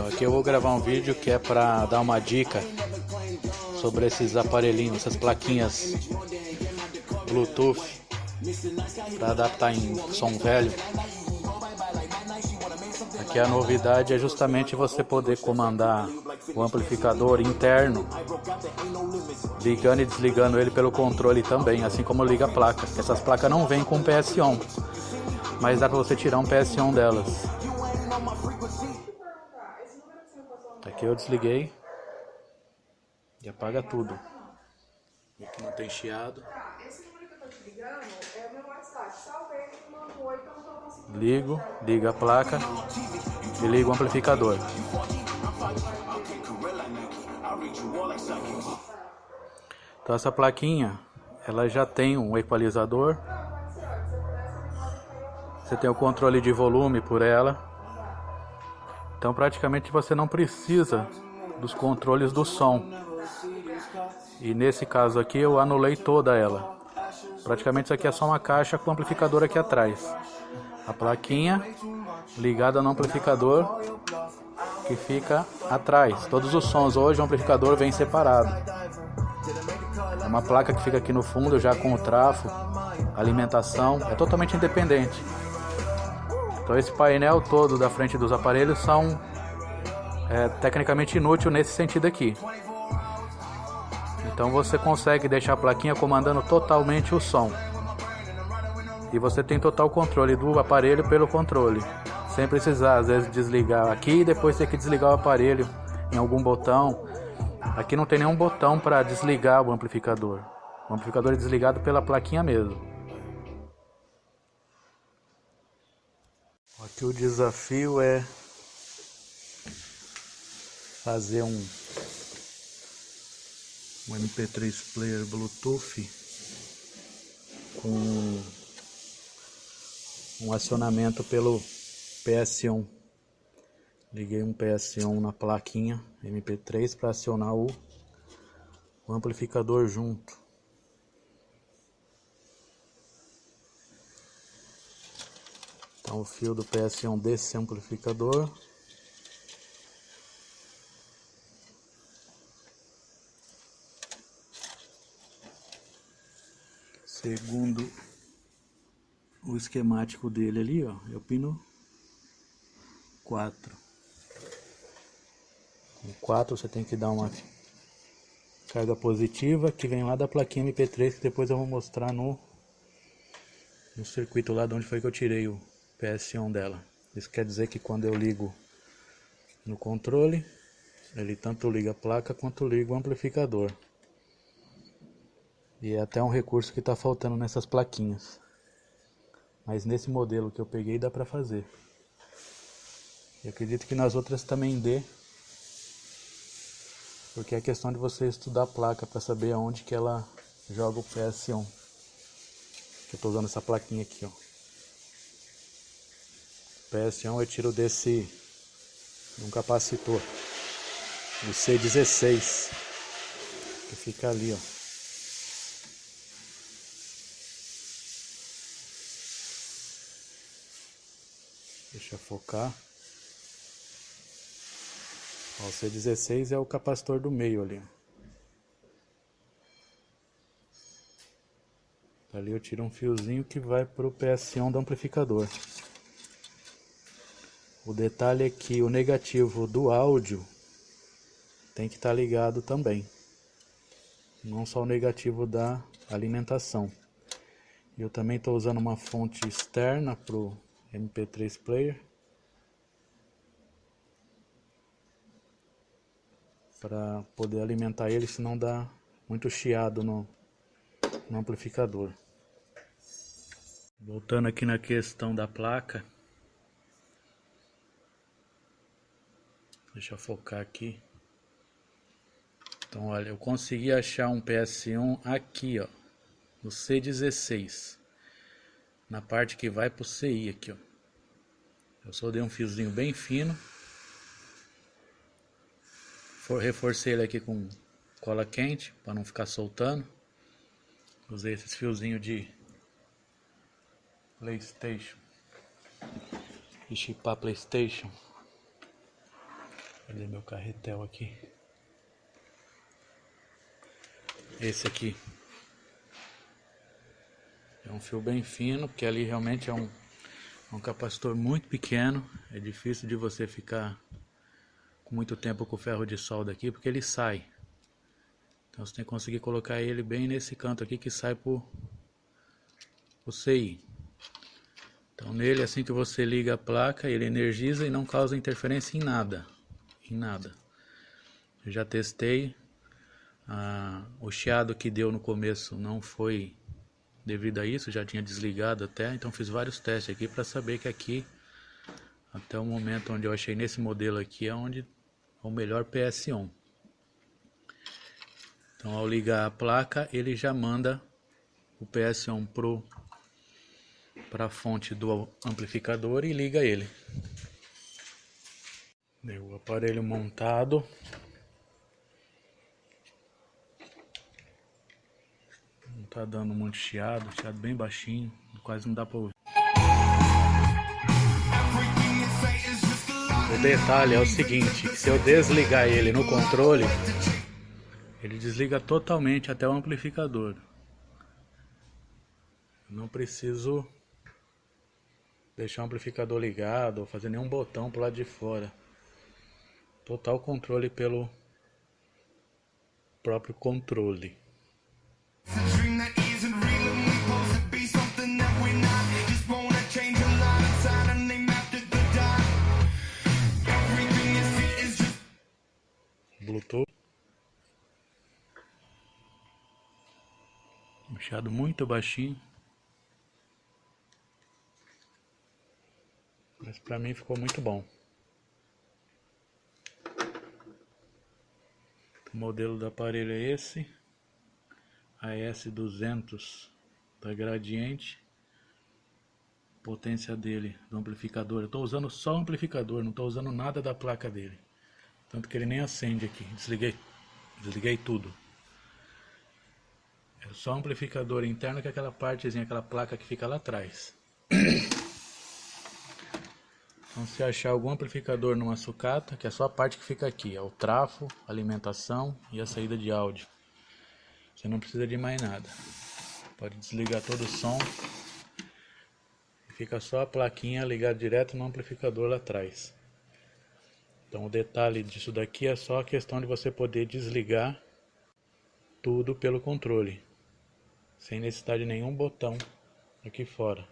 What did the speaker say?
Então aqui eu vou gravar um vídeo que é para dar uma dica sobre esses aparelhinhos, essas plaquinhas Bluetooth para adaptar em som velho. Aqui a novidade é justamente você poder comandar o amplificador interno ligando e desligando ele pelo controle também, assim como liga a placa. Essas placas não vêm com PS1, mas dá para você tirar um PS1 delas. Aqui eu desliguei e apaga tudo. Aqui não tem chiado. Ligo, liga a placa e ligo o amplificador. Então essa plaquinha, ela já tem um equalizador. Você tem o controle de volume por ela. Então praticamente você não precisa dos controles do som. E nesse caso aqui eu anulei toda ela. Praticamente isso aqui é só uma caixa com amplificador aqui atrás. A plaquinha ligada no amplificador que fica atrás. Todos os sons hoje o amplificador vem separado. É uma placa que fica aqui no fundo já com o trafo, alimentação, é totalmente independente. Então esse painel todo da frente dos aparelhos são é, tecnicamente inútil nesse sentido aqui. Então você consegue deixar a plaquinha comandando totalmente o som. E você tem total controle do aparelho pelo controle. Sem precisar, às vezes, desligar aqui e depois ter que desligar o aparelho em algum botão. Aqui não tem nenhum botão para desligar o amplificador. O amplificador é desligado pela plaquinha mesmo. Aqui o desafio é fazer um um MP3 player Bluetooth com um acionamento pelo PS1. Liguei um PS1 na plaquinha MP3 para acionar o, o amplificador junto. Então o fio do PS1 desse amplificador Segundo o esquemático dele ali, ó, é o pino 4. Com 4 você tem que dar uma carga positiva que vem lá da plaquinha MP3 que depois eu vou mostrar no, no circuito lá de onde foi que eu tirei o PS1 dela. Isso quer dizer que quando eu ligo no controle, ele tanto liga a placa quanto liga o amplificador. E é até um recurso que está faltando nessas plaquinhas. Mas nesse modelo que eu peguei dá para fazer. E acredito que nas outras também dê. Porque é questão de você estudar a placa para saber aonde que ela joga o PS1. Eu estou usando essa plaquinha aqui, ó. PS1 eu tiro desse um capacitor do C16 que fica ali, ó. Deixa focar. Ó, o C16 é o capacitor do meio ali. Ali eu tiro um fiozinho que vai para o PS1 do amplificador. O detalhe é que o negativo do áudio tem que estar tá ligado também. Não só o negativo da alimentação. Eu também estou usando uma fonte externa para o MP3 player para poder alimentar ele, senão dá muito chiado no, no amplificador. Voltando aqui na questão da placa, deixa eu focar aqui. Então, olha, eu consegui achar um PS1 aqui, ó, no C16 na parte que vai pro CI aqui, ó. Eu só dei um fiozinho bem fino. Reforcei ele aqui com cola quente para não ficar soltando. Usei esses fiozinhos de Playstation. De chipar Playstation. Cadê meu carretel aqui? Esse aqui. É um fio bem fino, porque ali realmente é um, é um capacitor muito pequeno. É difícil de você ficar com muito tempo com o ferro de solda aqui, porque ele sai. Então você tem que conseguir colocar ele bem nesse canto aqui que sai por o CI. Então nele assim que você liga a placa, ele energiza e não causa interferência em nada em nada. Eu já testei, ah, o chiado que deu no começo não foi devido a isso, já tinha desligado até, então fiz vários testes aqui para saber que aqui, até o momento onde eu achei nesse modelo aqui, é onde é o melhor PS1. Então ao ligar a placa, ele já manda o PS1 pro para a fonte do amplificador e liga ele. Deu o aparelho montado. Não tá dando muito chiado, chiado bem baixinho, quase não dá pra ouvir. O detalhe é o seguinte, se eu desligar ele no controle, ele desliga totalmente até o amplificador. Não preciso deixar o amplificador ligado ou fazer nenhum botão pro lado de fora total controle pelo próprio controle. Bluetooth. Um muito baixinho. Mas para mim ficou muito bom. O modelo do aparelho é esse, AS200 da Gradiente. Potência dele, do amplificador. Eu estou usando só o amplificador, não estou usando nada da placa dele. Tanto que ele nem acende aqui. Desliguei, desliguei tudo. É só o amplificador interno que é aquela partezinha, aquela placa que fica lá atrás. Então se achar algum amplificador numa sucata, que é só a parte que fica aqui, é o trafo, alimentação e a saída de áudio. Você não precisa de mais nada. Pode desligar todo o som. Fica só a plaquinha ligada direto no amplificador lá atrás. Então o detalhe disso daqui é só a questão de você poder desligar tudo pelo controle. Sem necessidade de nenhum botão aqui fora.